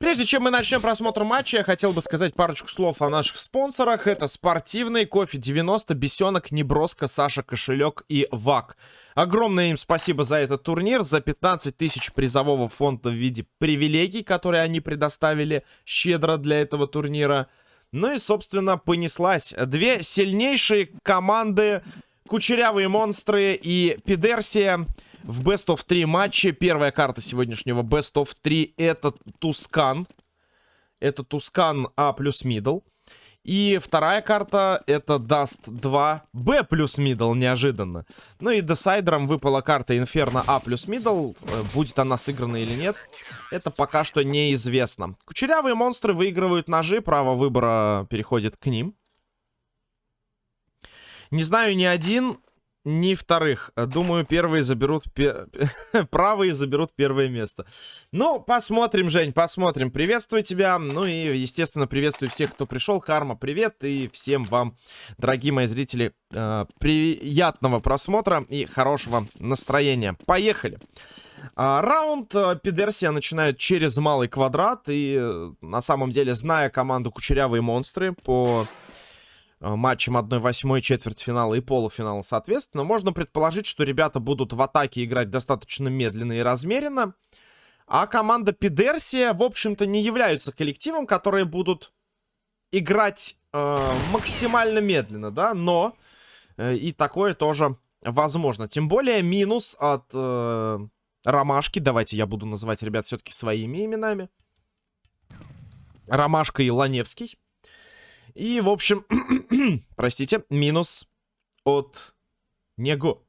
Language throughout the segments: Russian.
Прежде чем мы начнем просмотр матча, я хотел бы сказать парочку слов о наших спонсорах. Это спортивный, кофе 90, бесенок, неброско, Саша Кошелек и ВАК. Огромное им спасибо за этот турнир, за 15 тысяч призового фонда в виде привилегий, которые они предоставили щедро для этого турнира. Ну и, собственно, понеслась. Две сильнейшие команды, Кучерявые Монстры и Пидерсия в Best of 3 матче. Первая карта сегодняшнего Best of 3 это Tuscan. Это Tuscan A плюс middle. И вторая карта это Dust 2 Б плюс middle, неожиданно. Ну и decider ом выпала карта Inferno A плюс middle. Э, будет она сыграна или нет, это пока что неизвестно. Кучерявые монстры выигрывают ножи, право выбора переходит к ним. Не знаю ни один, ни вторых. Думаю, первые заберут... Пер... Правые заберут первое место. Ну, посмотрим, Жень, посмотрим. Приветствую тебя. Ну и, естественно, приветствую всех, кто пришел. Карма, привет. И всем вам, дорогие мои зрители, э, приятного просмотра и хорошего настроения. Поехали. А, раунд а, Пидерсия начинает через малый квадрат. И, э, на самом деле, зная команду Кучерявые Монстры по Э, матчам 1-8 четвертьфинала и полуфинала, соответственно, можно предположить, что ребята будут в атаке играть достаточно медленно и размеренно. А команда Пидерсия, в общем-то, не являются коллективом, которые будут играть э, максимально медленно, да, но э, и такое тоже возможно. Тем более минус от э, Ромашки, давайте я буду называть ребят все-таки своими именами. Ромашка и Ланевский. И, в общем, простите, минус от него.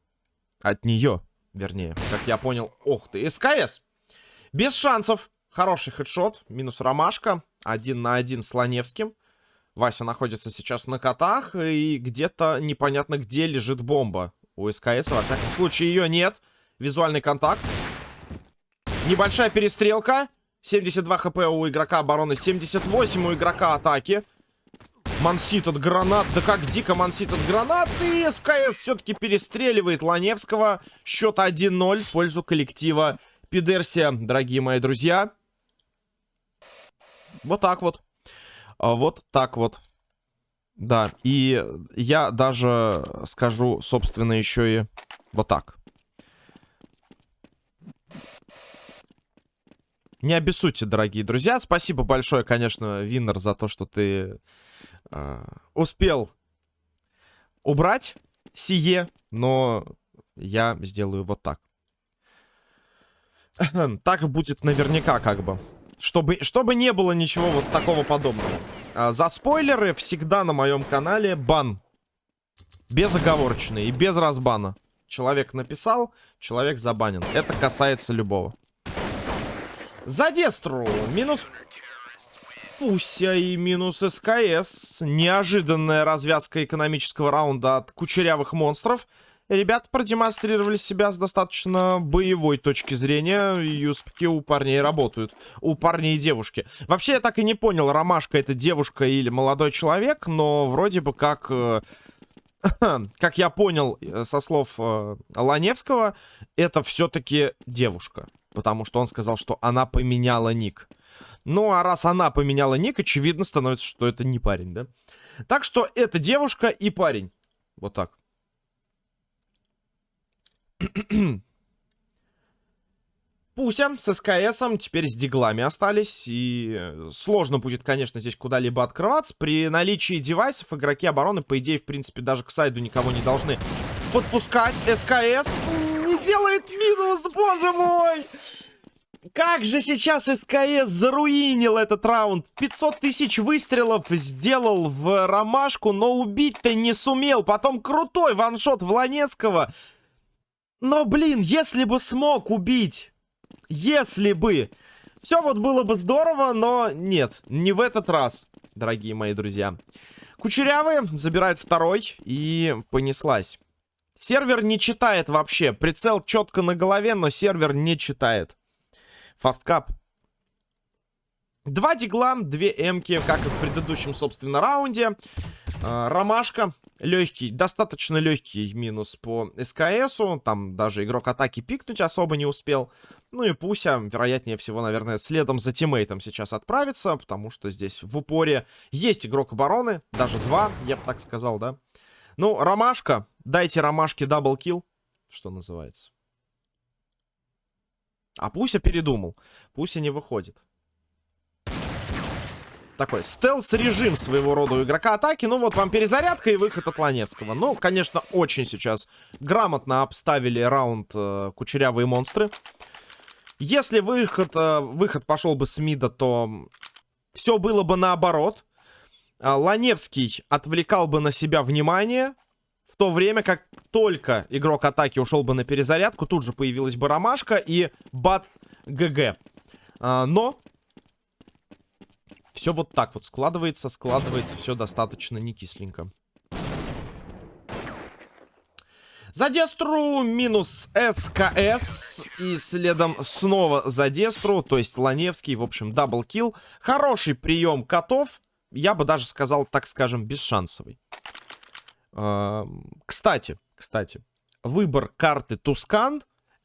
От нее, вернее, как я понял. Ох ты, СКС. Без шансов. Хороший хедшот. Минус ромашка. Один на один с Ланевским. Вася находится сейчас на котах. И где-то непонятно где лежит бомба. У СКС, во всяком случае, ее нет. Визуальный контакт. Небольшая перестрелка. 72 хп у игрока обороны, 78 у игрока атаки. Мансит от гранат. Да как дико Мансит от гранат. И СКС все-таки перестреливает Ланевского. Счет 1-0 в пользу коллектива Пидерсия, дорогие мои друзья. Вот так вот. А вот так вот. Да, и я даже скажу, собственно, еще и вот так. Не обессудьте, дорогие друзья. Спасибо большое, конечно, Виннер, за то, что ты э, успел убрать сие, но я сделаю вот так. так будет наверняка как бы. Чтобы, чтобы не было ничего вот такого подобного. А, за спойлеры всегда на моем канале бан. Безоговорочный и без разбана. Человек написал, человек забанен. Это касается любого. За Дестру минус Пуся и минус СКС. Неожиданная развязка экономического раунда от кучерявых монстров. Ребята продемонстрировали себя с достаточно боевой точки зрения. Юспки у парней работают. У парней и девушки. Вообще, я так и не понял, Ромашка это девушка или молодой человек, но вроде бы как... Как я понял со слов Ланевского, это все-таки девушка. Потому что он сказал, что она поменяла ник. Ну, а раз она поменяла ник, очевидно становится, что это не парень, да? Так что это девушка и парень. Вот так. Пуся с СКСом, теперь с диглами остались. И сложно будет, конечно, здесь куда-либо открываться. При наличии девайсов игроки обороны, по идее, в принципе, даже к сайду никого не должны подпускать. СКС не делает минус, боже мой! Как же сейчас СКС заруинил этот раунд. 500 тысяч выстрелов сделал в ромашку, но убить-то не сумел. Потом крутой ваншот Вланецкого. Но, блин, если бы смог убить. Если бы. Все вот было бы здорово, но нет, не в этот раз, дорогие мои друзья. Кучерявые забирает второй и понеслась. Сервер не читает вообще. Прицел четко на голове, но сервер не читает. Фасткап. Два дигла, две эмки, как и в предыдущем, собственно, раунде. Э, ромашка Легкий, достаточно легкий минус по СКСу. Там даже игрок атаки пикнуть особо не успел. Ну и Пуся, вероятнее всего, наверное, следом за тиммейтом сейчас отправится. Потому что здесь в упоре есть игрок обороны. Даже два, я бы так сказал, да. Ну, Ромашка. Дайте Ромашке даблкил. Что называется. А Пуся передумал. Пуся не выходит такой стелс-режим своего рода у игрока атаки. Ну вот вам перезарядка и выход от Ланевского. Ну, конечно, очень сейчас грамотно обставили раунд э, кучерявые монстры. Если выход, э, выход пошел бы с мида, то все было бы наоборот. Э, Ланевский отвлекал бы на себя внимание. То время как только игрок атаки ушел бы на перезарядку, тут же появилась бы ромашка и бац, GG. Э, но все вот так вот складывается, складывается все достаточно не кисленько. За Дестру минус СКС. И следом снова за Дестру. То есть Ланевский, в общем, double kill. Хороший прием котов. Я бы даже сказал, так скажем, бесшансовый. Кстати, кстати. Выбор карты Тускан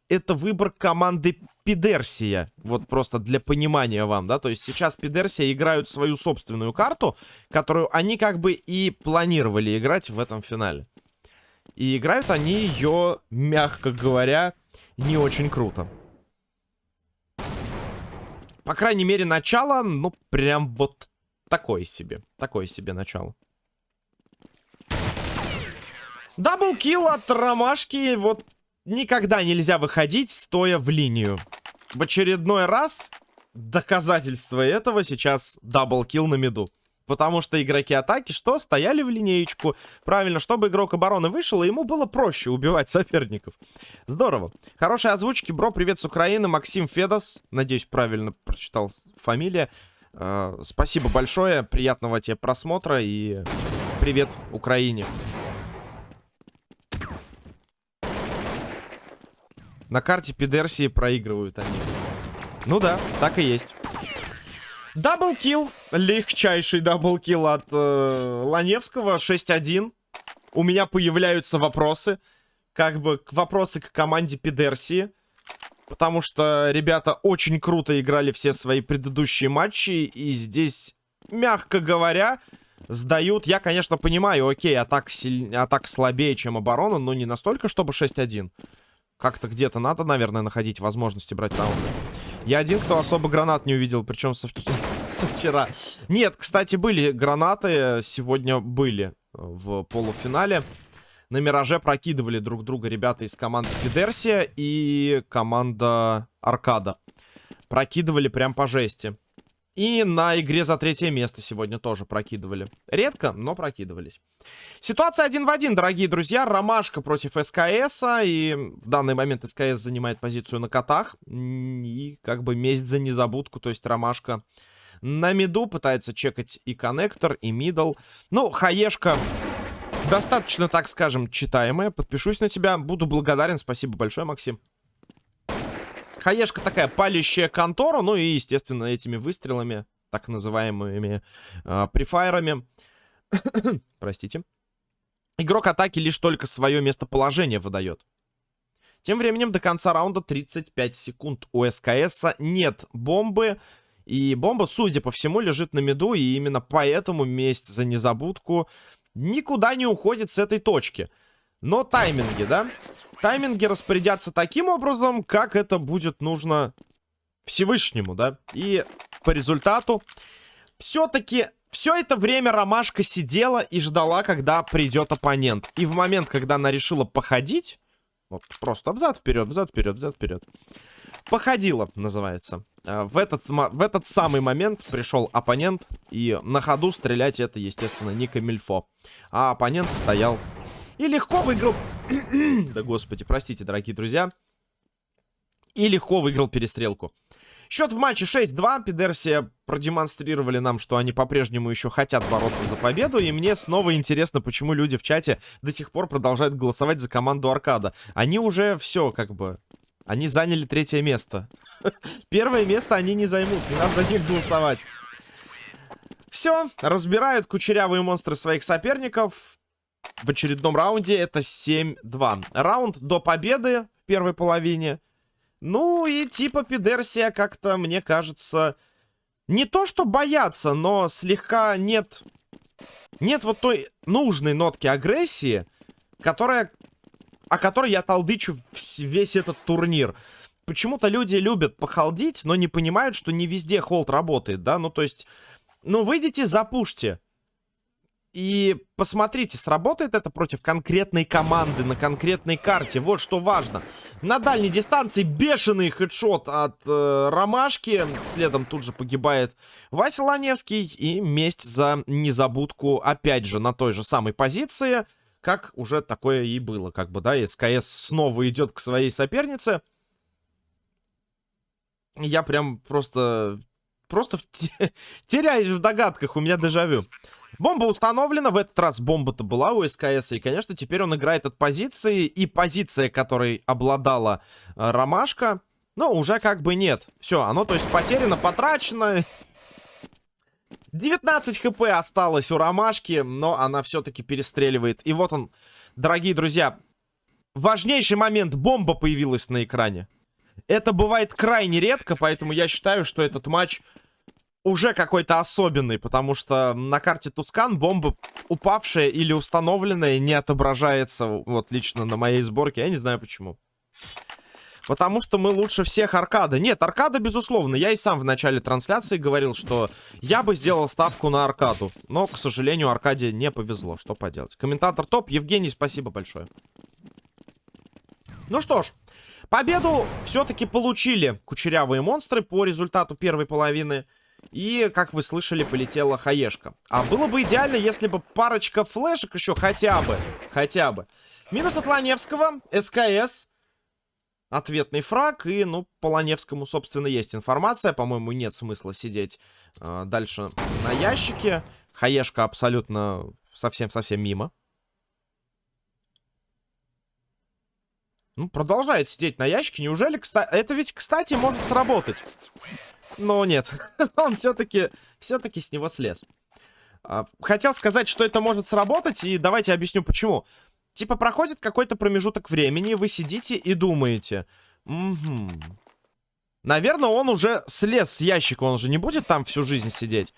это выбор команды Пидерсия. Вот просто для понимания вам, да. То есть сейчас Пидерсия играют свою собственную карту, которую они как бы и планировали играть в этом финале. И играют они ее, мягко говоря, не очень круто. По крайней мере, начало, ну, прям вот такое себе. Такое себе начало. Double kill от Ромашки. Вот никогда нельзя выходить, стоя в линию. В очередной раз доказательство этого сейчас double kill на mid у. Потому что игроки атаки что? Стояли в линеечку. Правильно, чтобы игрок обороны вышел, и ему было проще убивать соперников. Здорово. Хорошие озвучки. Бро, привет с Украины. Максим Федос. Надеюсь, правильно прочитал фамилия. Э, спасибо большое. Приятного тебе просмотра. И привет Украине. На карте Пидерсии проигрывают они. Ну да, так и есть. Double kill. Легчайший double kill от э, Ланевского. 6-1. У меня появляются вопросы. Как бы вопросы к команде Пидерсии. Потому что ребята очень круто играли все свои предыдущие матчи. И здесь, мягко говоря, сдают. Я, конечно, понимаю, окей, атак, силь... атак слабее, чем оборона, но не настолько, чтобы 6-1. Как-то где-то надо, наверное, находить возможности брать раунды. Я один, кто особо гранат не увидел, причем со, со вчера. Нет, кстати, были гранаты, сегодня были в полуфинале. На Мираже прокидывали друг друга ребята из команды Фидерсия и команда Аркада. Прокидывали прям по жести. И на игре за третье место сегодня тоже прокидывали. Редко, но прокидывались. Ситуация один в один, дорогие друзья. Ромашка против СКС. И в данный момент СКС занимает позицию на котах. И как бы месть за незабудку. То есть Ромашка на миду пытается чекать и коннектор, и мидл. Ну, хаешка достаточно, так скажем, читаемая. Подпишусь на тебя. Буду благодарен. Спасибо большое, Максим. Хаешка такая палящая контора. Ну и, естественно, этими выстрелами, так называемыми э, префайрами. Простите. Игрок атаки лишь только свое местоположение выдает. Тем временем до конца раунда 35 секунд. У СКС нет бомбы. И бомба, судя по всему, лежит на меду. И именно поэтому месть за незабудку никуда не уходит с этой точки. Но тайминги, да? Тайминги распорядятся таким образом, как это будет нужно Всевышнему, да? И по результату все-таки все это время Ромашка сидела и ждала, когда придет оппонент. И в момент, когда она решила походить, вот просто взад-вперед, взад-вперед, взад-вперед, походила, называется. А, в этот, в этот самый момент пришел оппонент, и на ходу стрелять это, естественно, не камильфо. А оппонент стоял и легко выиграл... да господи, простите, дорогие друзья. И легко выиграл перестрелку. Счет в матче 6-2. Пидерсия продемонстрировали нам, что они по-прежнему еще хотят бороться за победу. И мне снова интересно, почему люди в чате до сих пор продолжают голосовать за команду Аркада. Они уже все, как бы... Они заняли третье место. Первое место они не займут. Не надо за них голосовать. Все, разбирают кучерявые монстры своих соперников. В очередном раунде это 7-2. Раунд до победы в первой половине. Ну и типа Пидерсия как-то, мне кажется, не то что боятся, но слегка нет... Нет вот той нужной нотки агрессии, которая... О которой я толдычу весь этот турнир. Почему-то люди любят похолдить, но не понимают, что не везде холд работает, да? Ну, то есть... Ну, выйдите, запушьте. И посмотрите, сработает это против конкретной команды на конкретной карте. Вот что важно. На дальней дистанции бешеный хедшот от э, Ромашки. Следом тут же погибает Вася Ланевский. И месть за незабудку опять же на той же самой позиции. Как уже такое и было. Как бы, да, СКС снова идет к своей сопернице. Я прям просто... Просто теряюсь в догадках. У меня дежавю. Бомба установлена. В этот раз бомба-то была у СКС. И, конечно, теперь он играет от позиции. И позиция, которой обладала э, Ромашка, ну, уже как бы нет. Все, оно, то есть, потеряно, потрачено. 19 хп осталось у Ромашки, но она все-таки перестреливает. И вот он, дорогие друзья, важнейший момент. Бомба появилась на экране. Это бывает крайне редко, поэтому я считаю, что этот матч уже какой-то особенный, потому что на карте Тускан бомба упавшая или установленная не отображается, вот лично на моей сборке, я не знаю почему. Потому что мы лучше всех аркада. Нет, аркада, безусловно. Я и сам в начале трансляции говорил, что я бы сделал ставку на аркаду. Но, к сожалению, аркаде не повезло. Что поделать. Комментатор топ. Евгений, спасибо большое. Ну что ж. Победу все-таки получили кучерявые монстры по результату первой половины. И, как вы слышали, полетела хаешка. А было бы идеально, если бы парочка флешек еще хотя бы. Хотя бы. Минус от Ланевского. СКС. Ответный фраг. И, ну, по Ланевскому, собственно, есть информация. По-моему, нет смысла сидеть э, дальше на ящике. Хаешка абсолютно совсем-совсем мимо. Ну, продолжает сидеть на ящике. Неужели, кстати... Это ведь, кстати, может сработать. Но нет, он все-таки все-таки с него слез. А, хотел сказать, что это может сработать, и давайте объясню почему. Типа проходит какой-то промежуток времени, вы сидите и думаете. Угу. Наверное, он уже слез с ящика, он же не будет там всю жизнь сидеть.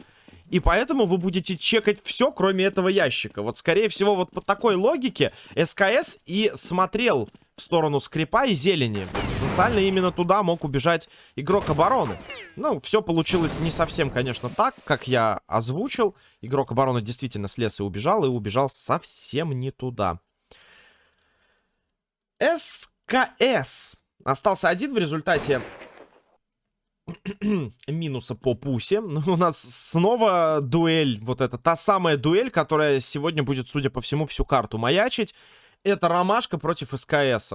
И поэтому вы будете чекать все, кроме этого ящика. Вот, скорее всего, вот по такой логике СКС и смотрел в сторону скрипа и зелени. Потенциально именно туда мог убежать игрок обороны. Ну, все получилось не совсем, конечно, так, как я озвучил. Игрок обороны действительно слез и убежал, и убежал совсем не туда. СКС остался один в результате минуса по пусе. У нас снова дуэль, вот это та самая дуэль, которая сегодня будет, судя по всему, всю карту маячить. Это Ромашка против СКС.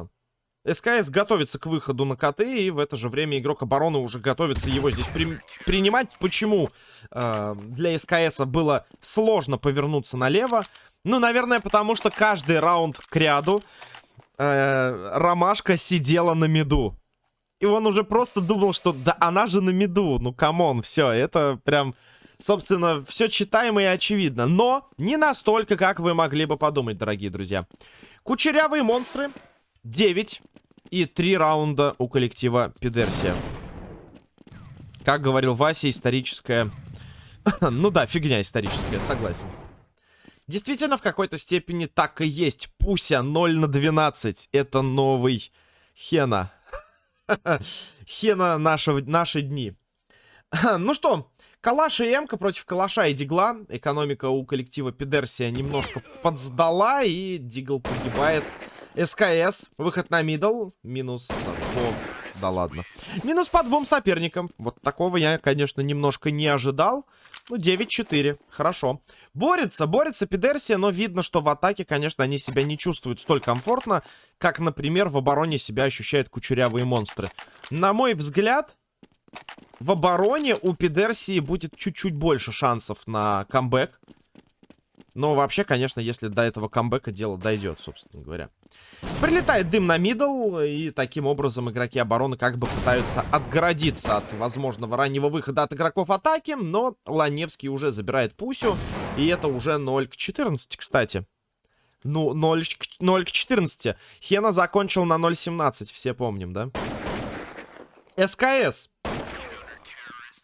СКС готовится к выходу на КТ, и в это же время игрок обороны уже готовится его здесь при... принимать. Почему э, для СКС было сложно повернуться налево? Ну, наверное, потому что каждый раунд к ряду э, Ромашка сидела на mid у. И он уже просто думал, что да она же на mid у. Ну, come on, все, это прям собственно, все читаемо и очевидно. Но не настолько, как вы могли бы подумать, дорогие друзья. Кучерявые монстры. 9 и 3 раунда у коллектива Пидерсия. Как говорил Вася, историческая... ну да, фигня историческая, согласен. Действительно, в какой-то степени так и есть. Пуся 0 на 12. Это новый Хена. Хена наши, наши дни. ну что, Калаш и Эмка против Калаша и Дигла. Экономика у коллектива Пидерсия немножко подсдала, и Дигл погибает. СКС, выход на мидл, минус по... Да ладно. Минус по двум соперникам. Вот такого я, конечно, немножко не ожидал. Ну, 9-4. Хорошо. Борется, борется Пидерсия, но видно, что в атаке, конечно, они себя не чувствуют столь комфортно, как, например, в обороне себя ощущают кучерявые монстры. На мой взгляд, в обороне у Пидерсии будет чуть-чуть больше шансов на камбэк. Но вообще, конечно, если до этого камбэка дело дойдет, собственно говоря. Прилетает дым на мидл, и таким образом игроки обороны как бы пытаются отгородиться от возможного раннего выхода от игроков атаки, но Ланевский уже забирает Пусю, и это уже 0 к 14, кстати. Ну, 0, 0 к 14. Хена закончил на 0.17, все помним, да? СКС.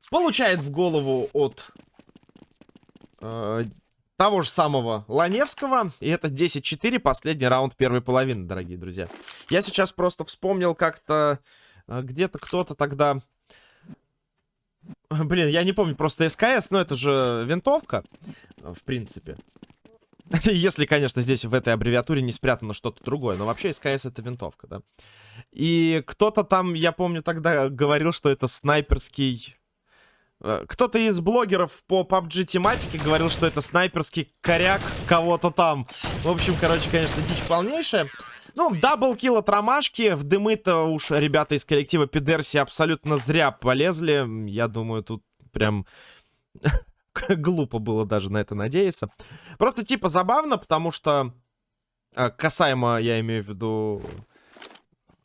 Получает в голову от э, того же самого Ланевского. И это 10-4, последний раунд первой половины, дорогие друзья. Я сейчас просто вспомнил как-то... Э, Где-то кто-то тогда... Блин, я не помню, просто СКС, но это же винтовка, в принципе. Если, конечно, здесь в этой аббревиатуре не спрятано что-то другое. Но вообще СКС это винтовка, да. И кто-то там, я помню, тогда говорил, что это снайперский... Э, кто-то из блогеров по PUBG тематике говорил, что это снайперский коряк кого-то там. В общем, короче, конечно, дичь полнейшая. Ну, double kill от ромашки. В дымы-то уж ребята из коллектива Пидерси абсолютно зря полезли. Я думаю, тут прям глупо было даже на это надеяться. Просто типа забавно, потому что э, касаемо, я имею в виду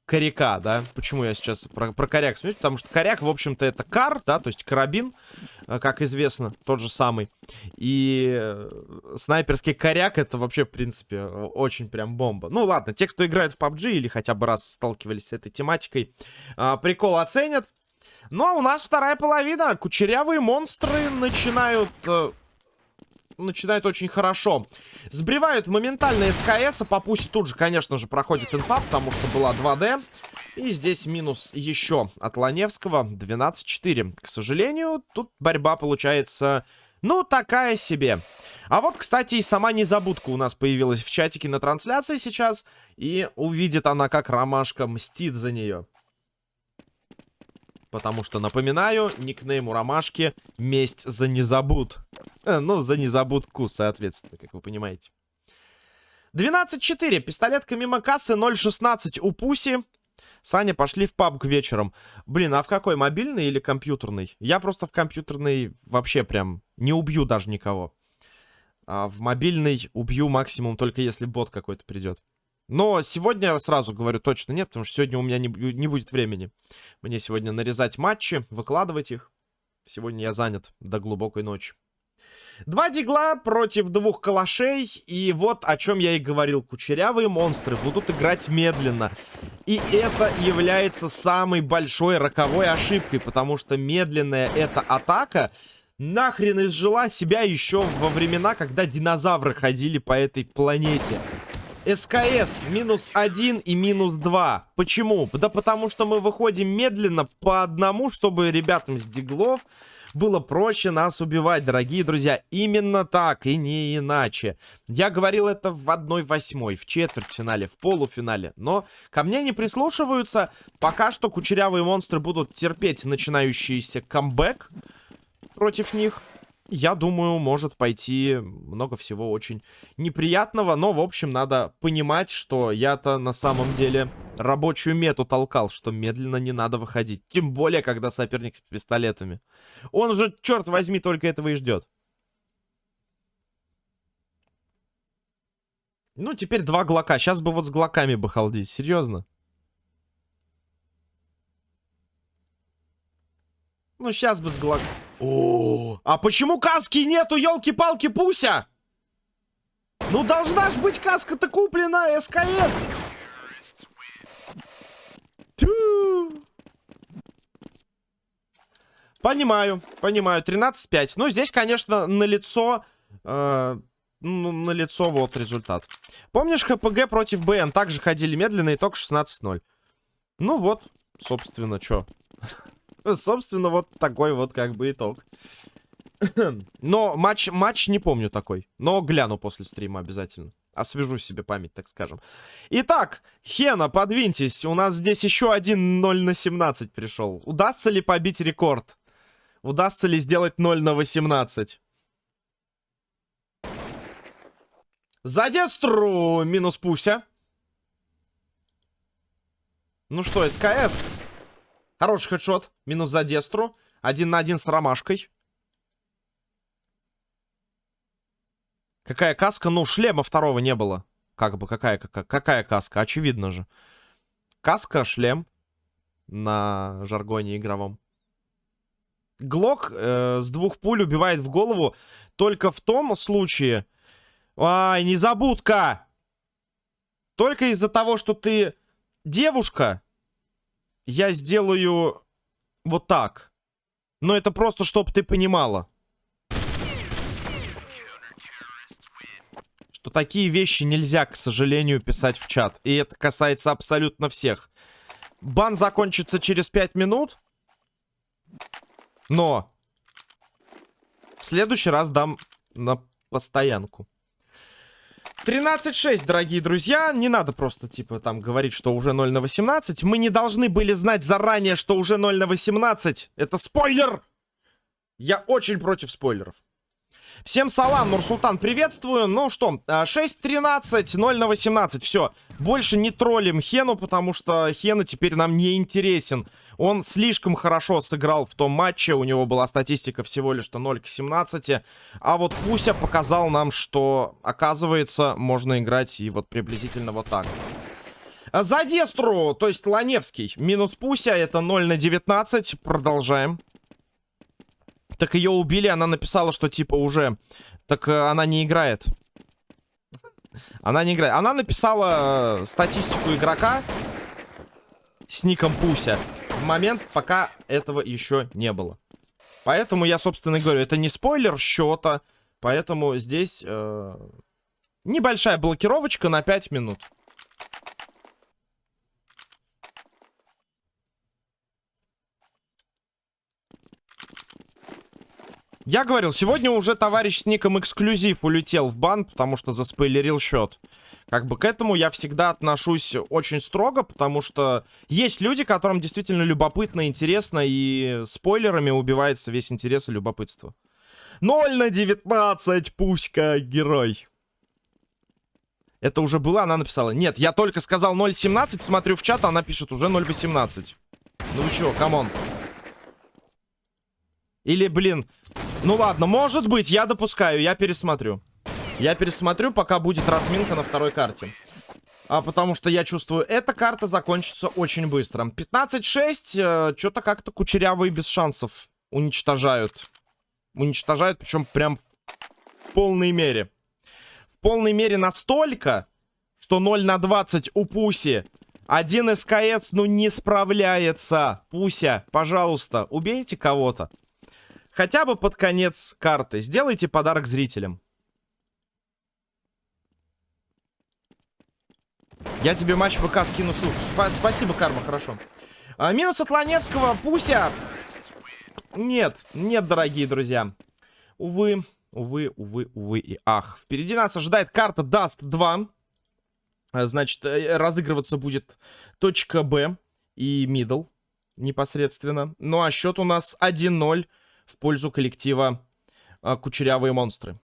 коряка, да? Почему я сейчас про, про коряк смеюсь? Потому что коряк, в общем-то, это кар, да, то есть карабин, э, как известно, тот же самый. И э, снайперский коряк это вообще, в принципе, очень прям бомба. Ну ладно, те, кто играет в PUBG или хотя бы раз сталкивались с этой тематикой, э, прикол оценят. А у нас вторая половина. Кучерявые монстры начинают... Начинают очень хорошо. Сбривают моментально СКС, а по пусе тут же, конечно же, проходит инфа, потому что была 2D. И здесь минус еще от Ланевского. 12-4. К сожалению, тут борьба получается... Ну, такая себе. А вот, кстати, и сама незабудка у нас появилась в чатике на трансляции сейчас. И увидит она, как Ромашка мстит за нее. Потому что, напоминаю, никнейм у Ромашки «Месть за незабуд». Э, ну, за незабудку, соответственно, как вы понимаете. 12-4. Пистолетка мимо кассы. 0-16 у Пуси. Саня, пошли в пабг вечером. Блин, а в какой? Мобильный или компьютерный? Я просто в компьютерный вообще прям не убью даже никого. А в мобильный убью максимум только если бот какой-то придет. Но сегодня, сразу говорю, точно нет, потому что сегодня у меня не, не будет времени. Мне сегодня нарезать матчи, выкладывать их. Сегодня я занят до глубокой ночи. Два дигла против двух калашей. И вот о чем я и говорил. Кучерявые монстры будут играть медленно. И это является самой большой роковой ошибкой. Потому что медленная эта атака нахрен изжила себя еще во времена, когда динозавры ходили по этой планете. СКС минус 1 и минус 2. Почему? Да потому что мы выходим медленно по одному, чтобы ребятам с диглов было проще нас убивать, дорогие друзья. Именно так и не иначе. Я говорил это в 1-8, в четвертьфинале, в полуфинале. Но ко мне не прислушиваются. Пока что кучерявые монстры будут терпеть начинающийся камбэк против них я думаю, может пойти много всего очень неприятного. Но, в общем, надо понимать, что я-то на самом деле рабочую мету толкал, что медленно не надо выходить. Тем более, когда соперник с пистолетами. Он же, черт возьми, только этого и ждет. Ну, теперь два глока. Сейчас бы вот с глоками бы халдить. Серьезно? Ну, сейчас бы с глок... О, а почему каски нету, елки-палки, Пуся? Ну, должна ж быть каска-то куплена, СКС. Тю. Понимаю, понимаю. 13-5. Ну, здесь, конечно, на лицо... Э, ну, на лицо вот результат. Помнишь, ХПГ против БН также ходили медленно, итог 16-0. Ну вот, собственно, что. Собственно, вот такой вот как бы итог. Но матч, матч не помню такой. Но гляну после стрима обязательно. Освежу себе память, так скажем. Итак, Хена, подвиньтесь. У нас здесь еще один 0 на 17 пришел. Удастся ли побить рекорд? Удастся ли сделать 0 на 18? За Дестру минус Пуся. Ну что, СКС. Хороший хедшот. Минус за Дестру. Один на один с Ромашкой. Какая каска? Ну, шлема второго не было. Как бы, какая, какая, какая каска? Очевидно же. Каска, шлем. На жаргоне игровом. Глок э, с двух пуль убивает в голову только в том случае... Ай, незабудка! Только из-за того, что ты девушка, я сделаю вот так. Но это просто, чтобы ты понимала. Что такие вещи нельзя, к сожалению, писать в чат. И это касается абсолютно всех. Бан закончится через 5 минут. Но в следующий раз дам на постоянку. 13-6, дорогие друзья. Не надо просто, типа, там говорить, что уже 0 на 18. Мы не должны были знать заранее, что уже 0 на 18. Это спойлер! Я очень против спойлеров. Всем салам, Нурсултан, приветствую. Ну что, 6-13, 0 на 18. Все, больше не троллим Хену, потому что Хена теперь нам не интересен. Он слишком хорошо сыграл в том матче. У него была статистика всего лишь 0 к 17. А вот Пуся показал нам, что, оказывается, можно играть и вот приблизительно вот так. За Дестру, то есть Ланевский, минус Пуся, это 0 на 19. Продолжаем. Так ее убили, она написала, что типа уже... Так э, она не играет. Она не играет. Она написала э, статистику игрока с ником Пуся в момент, пока этого еще не было. Поэтому я, собственно, говорю, это не спойлер счета. Поэтому здесь э, небольшая блокировочка на 5 минут. Я говорил, сегодня уже товарищ с ником эксклюзив улетел в бан, потому что заспойлерил счет. Как бы к этому я всегда отношусь очень строго, потому что есть люди, которым действительно любопытно, интересно, и спойлерами убивается весь интерес и любопытство. 0 на 19, пуська, герой. Это уже было, она написала. Нет, я только сказал 0.17, смотрю в чат, она пишет уже 0.18. Ну вы чего, come on. Или, блин, ну ладно, может быть, я допускаю, я пересмотрю. Я пересмотрю, пока будет разминка на второй карте. А, потому что я чувствую, эта карта закончится очень быстро. 15-6, э, что-то как-то кучерявые без шансов уничтожают. Уничтожают, причем прям в полной мере. В полной мере настолько, что 0 на 20 у Пуси. Один СКС, ну, не справляется. Пуся, пожалуйста, убейте кого-то. Хотя бы под конец карты. Сделайте подарок зрителям. Я тебе матч ВК скину ссылку. Сп спасибо, Карма, хорошо. А, минус от Ланевского. Пуся. Нет, нет, дорогие друзья. Увы, увы, увы, увы и ах. Впереди нас ожидает карта Dust 2. А, значит, э, разыгрываться будет точка Б и middle непосредственно. Ну а счет у нас 1-0 в пользу коллектива а, Кучерявые монстры.